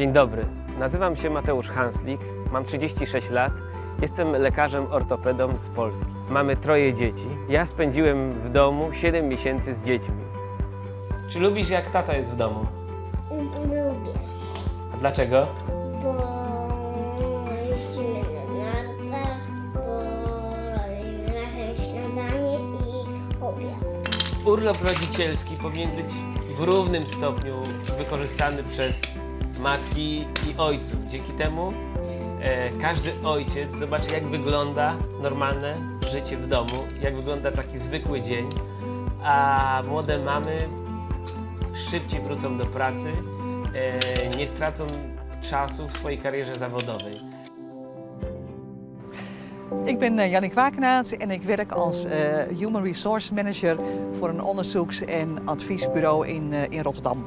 Dzień dobry, nazywam się Mateusz Hanslik, mam 36 lat, jestem lekarzem ortopedą z Polski. Mamy troje dzieci. Ja spędziłem w domu 7 miesięcy z dziećmi. Czy lubisz jak tata jest w domu? Lubię, A dlaczego? bo jeździmy na nartach, bo robimy razem śniadanie i obiad. Urlop rodzicielski powinien być w równym stopniu wykorzystany przez matki i ojców. Dzięki temu e, każdy ojciec zobaczy, jak wygląda normalne życie w domu, jak wygląda taki zwykły dzień, a młode mamy szybciej wrócą do pracy, e, nie stracą czasu w swojej karierze zawodowej. Ik ben eh, Jannik Wakenaat en ik werk als eh, Human Resource Manager voor een onderzoeks- en adviesbureau in, eh, in Rotterdam.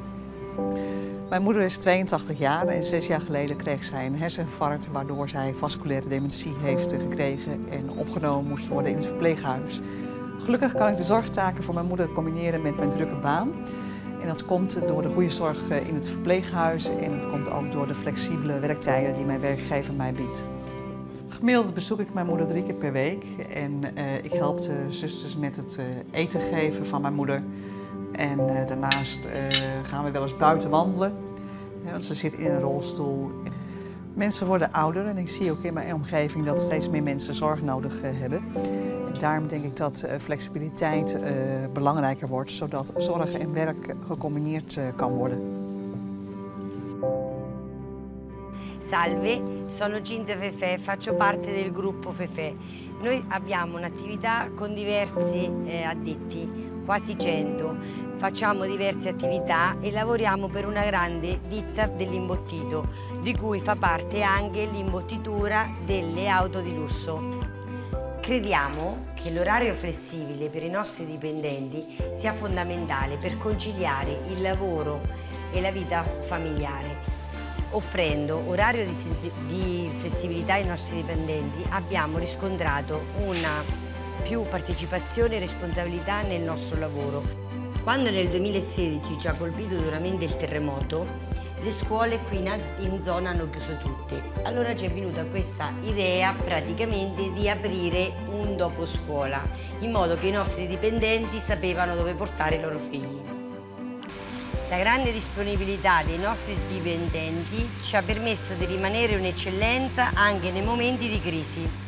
Mijn moeder is 82 jaar en zes jaar geleden kreeg zij een herseninfarct waardoor zij vasculaire dementie heeft gekregen en opgenomen moest worden in het verpleeghuis. Gelukkig kan ik de zorgtaken voor mijn moeder combineren met mijn drukke baan. En dat komt door de goede zorg eh, in het verpleeghuis en het komt ook door de flexibele werktijden die mijn werkgever mij biedt. Gemiddeld bezoek ik mijn moeder drie keer per week en eh, ik help de zusters met het eh, eten geven van mijn moeder. En eh, daarnaast eh, gaan we wel eens buiten wandelen, want ze zit in een rolstoel. Mensen worden ouder en ik zie ook in mijn omgeving dat steeds meer mensen zorg nodig eh, hebben. En daarom denk ik dat flexibiliteit belangrijker wordt, zodat zorg en werk gecombineerd kan worden. Salve, sono Cinzia Fefè, faccio parte del gruppo Fefè. Noi abbiamo un'attività con diversi eh, addetti, quasi 100. Facciamo diverse attività e lavoriamo per una grande ditta dell'imbottito, di cui fa parte anche l'imbottitura delle auto di lusso. Crediamo che l'orario flessibile per i nostri dipendenti sia fondamentale per conciliare il lavoro e la vita familiare. Offrendo orario di, di flessibilità ai nostri dipendenti abbiamo riscontrato una più partecipazione e responsabilità nel nostro lavoro. Quando nel 2016 ci ha colpito duramente il terremoto, le scuole qui in zona hanno chiuso tutte. Allora ci è venuta questa idea praticamente di aprire un dopo scuola, in modo che i nostri dipendenti sapevano dove portare i loro figli. La grande disponibilità dei nostri dipendenti ci ha permesso di rimanere un'eccellenza anche nei momenti di crisi.